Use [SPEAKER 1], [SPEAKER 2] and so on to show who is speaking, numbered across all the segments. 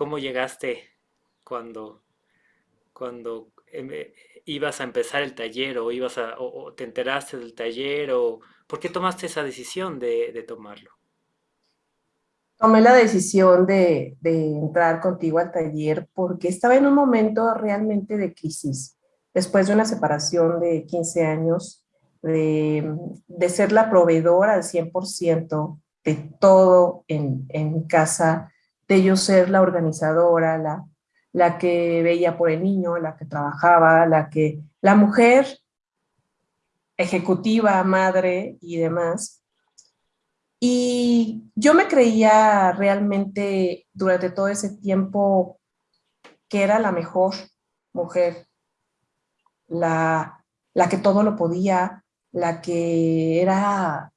[SPEAKER 1] cómo llegaste cuando, cuando eh, ibas a empezar el taller o, ibas a, o, te enteraste del taller o por qué tomaste esa decisión de, de tomarlo?
[SPEAKER 2] Tomé la decisión de, de, entrar contigo al taller porque estaba en un momento realmente de crisis. Después de una separación de 15 años, de, de ser la proveedora al 100% de todo en, en casa, de yo ser la organizadora, la, la que veía por el niño, la que trabajaba, la que, la mujer ejecutiva, madre y demás. Y yo me creía realmente durante todo ese tiempo que era la mejor mujer, la, la que todo lo podía, la que era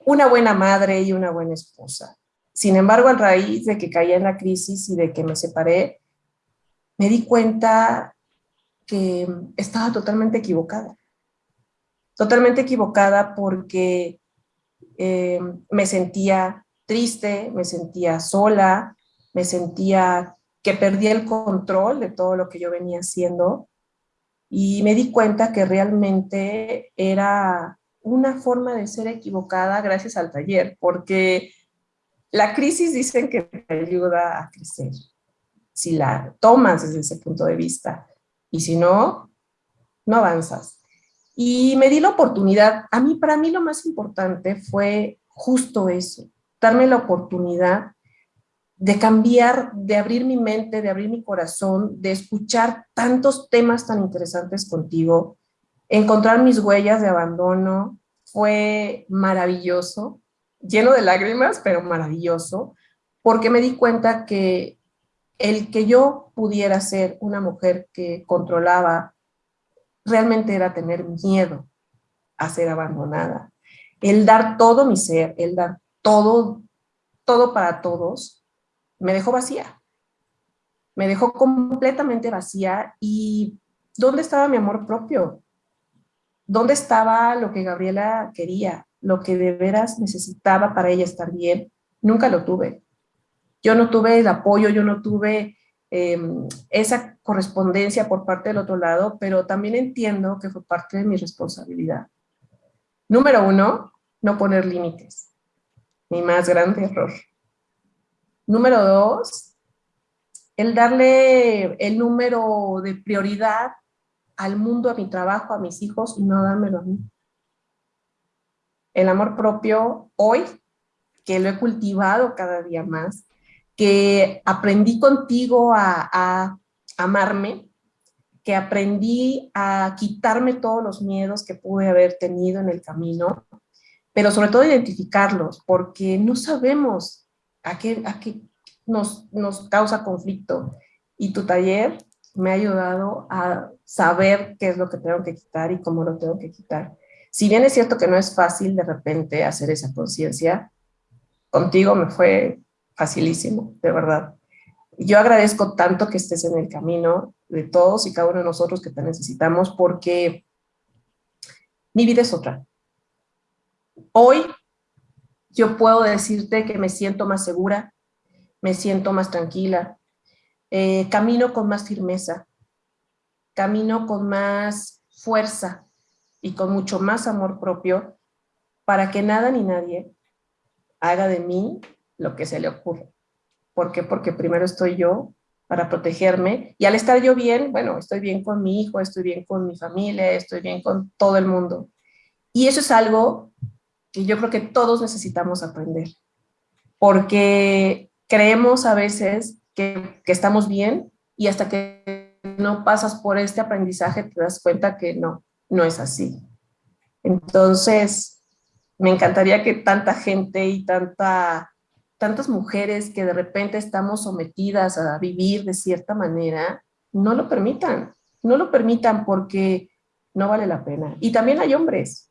[SPEAKER 2] una buena madre y una buena esposa. Sin embargo, a raíz de que caí en la crisis y de que me separé, me di cuenta que estaba totalmente equivocada. Totalmente equivocada porque eh, me sentía triste, me sentía sola, me sentía que perdí el control de todo lo que yo venía haciendo y me di cuenta que realmente era una forma de ser equivocada gracias al taller, porque la crisis dicen que te ayuda a crecer, si la tomas desde ese punto de vista, y si no, no avanzas. Y me di la oportunidad, a mí, para mí lo más importante fue justo eso, darme la oportunidad de cambiar, de abrir mi mente, de abrir mi corazón, de escuchar tantos temas tan interesantes contigo, encontrar mis huellas de abandono, fue maravilloso lleno de lágrimas, pero maravilloso, porque me di cuenta que el que yo pudiera ser una mujer que controlaba realmente era tener miedo a ser abandonada. El dar todo mi ser, el dar todo, todo para todos, me dejó vacía. Me dejó completamente vacía y ¿dónde estaba mi amor propio? ¿Dónde estaba lo que Gabriela quería? Lo que de veras necesitaba para ella estar bien, nunca lo tuve. Yo no tuve el apoyo, yo no tuve em, esa correspondencia por parte del otro lado, pero también entiendo que fue parte de mi responsabilidad. Número uno, no poner límites. Mi más grande error. Número dos, el darle el número de prioridad al mundo, a mi trabajo, a mis hijos y no dármelo a mí el amor propio hoy, que lo he cultivado cada día más, que aprendí contigo a, amarme, que aprendí a quitarme todos los miedos que pude haber tenido en el camino, pero sobre todo identificarlos, porque no sabemos a qué, nos, nos causa conflicto. Y tu taller me ha ayudado a saber qué es lo que tengo que quitar y cómo lo tengo que quitar. Si bien es cierto que no es fácil de repente hacer esa conciencia, contigo me fue facilísimo, de verdad. Yo agradezco tanto que estés en el camino de todos y cada uno de nosotros que te necesitamos porque mi vida es otra. Hoy yo puedo decirte que me siento más segura, me siento más tranquila, eh, camino con más firmeza, camino con más fuerza, y con mucho más amor propio para que nada ni nadie haga de mí lo que se le ocurre. ¿Por qué? Porque primero estoy yo para protegerme y al estar yo bien, bueno, estoy bien con mi hijo, estoy bien con mi familia, estoy bien con todo el mundo. Y eso es algo que yo creo que todos necesitamos aprender, porque creemos a veces que, que estamos bien y hasta que no pasas por este aprendizaje te das cuenta que no, no es así. Entonces, me encantaría que tanta gente y tanta, tantas mujeres que de repente estamos sometidas a vivir de cierta manera, no lo permitan, no lo permitan porque no vale la pena. Y también hay hombres,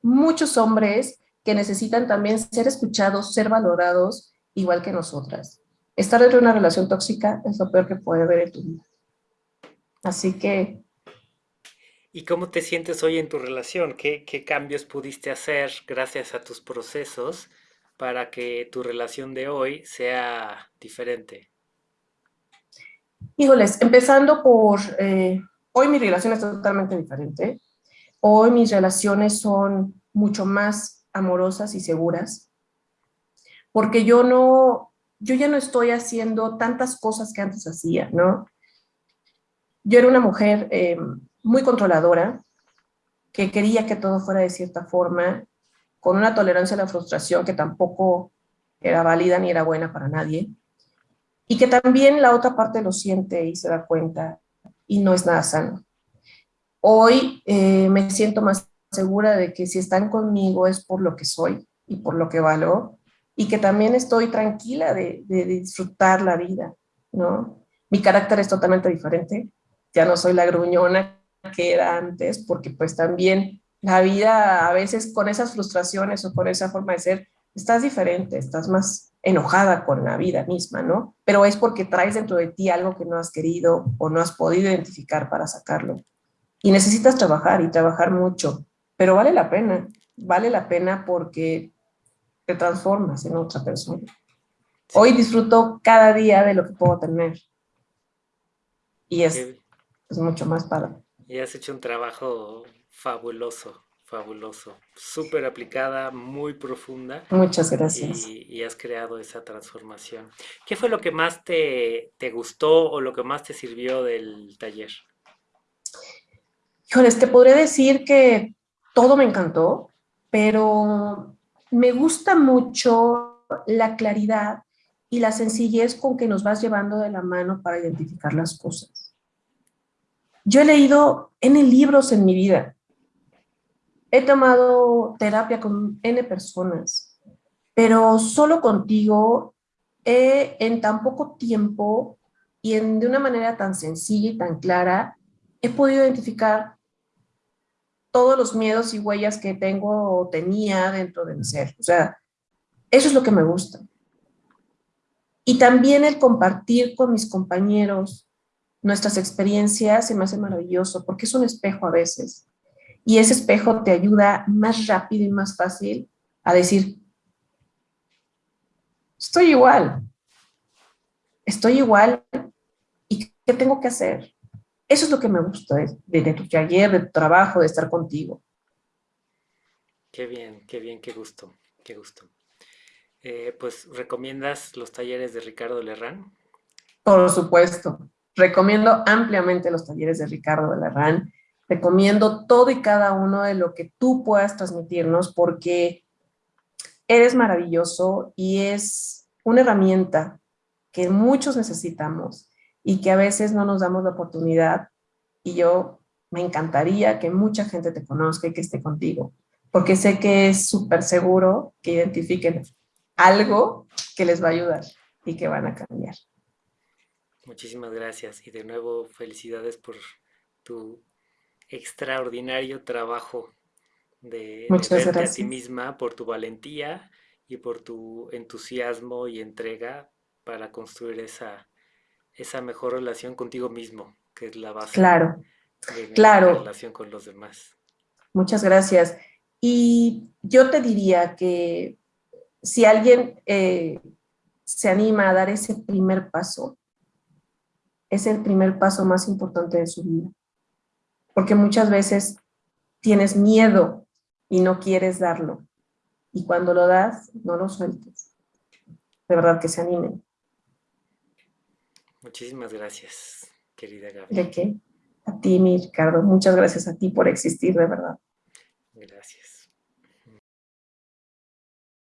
[SPEAKER 2] muchos hombres que necesitan también ser escuchados, ser valorados, igual que nosotras. Estar de una relación tóxica es lo peor que puede haber en tu vida. Así que
[SPEAKER 1] ¿Y cómo te sientes hoy en tu relación? ¿Qué, cambios pudiste hacer gracias a tus procesos para que tu relación de hoy sea diferente?
[SPEAKER 2] Híjoles, empezando por, eh, hoy mi relación es totalmente diferente. Hoy mis relaciones son mucho más amorosas y seguras, porque yo no, yo ya no estoy haciendo tantas cosas que antes hacía, ¿no? Yo era una mujer eh, muy controladora, que quería que todo fuera de cierta forma, con una tolerancia a la frustración que tampoco era válida ni era buena para nadie, y que también la otra parte lo siente y se da cuenta, y no es nada sano. Hoy eh, me siento más segura de que si están conmigo es por lo que soy y por lo que valoro, y que también estoy tranquila de, de disfrutar la vida, ¿no? Mi carácter es totalmente diferente, ya no soy la gruñona que era antes, porque pues también la vida a veces con esas frustraciones o con esa forma de ser, estás diferente, estás más enojada con la vida misma, ¿no? Pero es porque traes dentro de ti algo que no has querido o no has podido identificar para sacarlo. Y necesitas trabajar y trabajar mucho, pero vale la pena, vale la pena porque te transformas en otra persona. Hoy disfruto cada día de lo que puedo tener. Y es, es mucho más padre.
[SPEAKER 1] Y has hecho un trabajo fabuloso, fabuloso. Súper aplicada, muy profunda.
[SPEAKER 2] Muchas gracias.
[SPEAKER 1] Y, has creado esa transformación. ¿Qué fue lo que más te, te gustó o lo que más te sirvió del taller?
[SPEAKER 2] Híjoles, te podría decir que todo me encantó, pero me gusta mucho la claridad y la sencillez con que nos vas llevando de la mano para identificar las cosas. Yo he leído N libros en mi vida. He tomado terapia con N personas, pero solo contigo he, en tan poco tiempo y en, de una manera tan sencilla y tan clara, he podido identificar todos los miedos y huellas que tengo o tenía dentro de mi ser. O sea, eso es lo que me gusta. Y también el compartir con mis compañeros nuestras experiencias se me hace maravilloso porque es un espejo a veces. Y ese espejo te ayuda más rápido y más fácil a decir, estoy igual, estoy igual y ¿qué tengo que hacer? Eso es lo que me gusta de, de, tu taller, de tu trabajo, de estar contigo.
[SPEAKER 1] Qué bien, qué bien, qué gusto, qué gusto. Eh, pues, ¿recomiendas los talleres de Ricardo Lerrán?
[SPEAKER 2] Por supuesto. Recomiendo ampliamente los talleres de Ricardo de Lerrán. Recomiendo todo y cada uno de lo que tú puedas transmitirnos porque eres maravilloso y es una herramienta que muchos necesitamos y que a veces no nos damos la oportunidad. Y yo me encantaría que mucha gente te conozca y que esté contigo, porque sé que es súper seguro que identifiquen algo que les va a ayudar y que van a cambiar.
[SPEAKER 1] Muchísimas gracias y de nuevo felicidades por tu extraordinario trabajo de, verte a ti misma, por tu valentía y por tu entusiasmo y entrega para construir esa, esa mejor relación contigo mismo, que es la base
[SPEAKER 2] claro, de claro.
[SPEAKER 1] la relación con los demás.
[SPEAKER 2] Muchas gracias. Y yo te diría que si alguien eh, se anima a dar ese primer paso, es el primer paso más importante de su vida. Porque muchas veces tienes miedo y no quieres darlo. Y cuando lo das, no lo sueltes. De verdad que se animen.
[SPEAKER 1] Muchísimas gracias, querida Gaby.
[SPEAKER 2] ¿De qué? A ti, mi Ricardo. Muchas gracias a ti por existir, de verdad.
[SPEAKER 1] Gracias.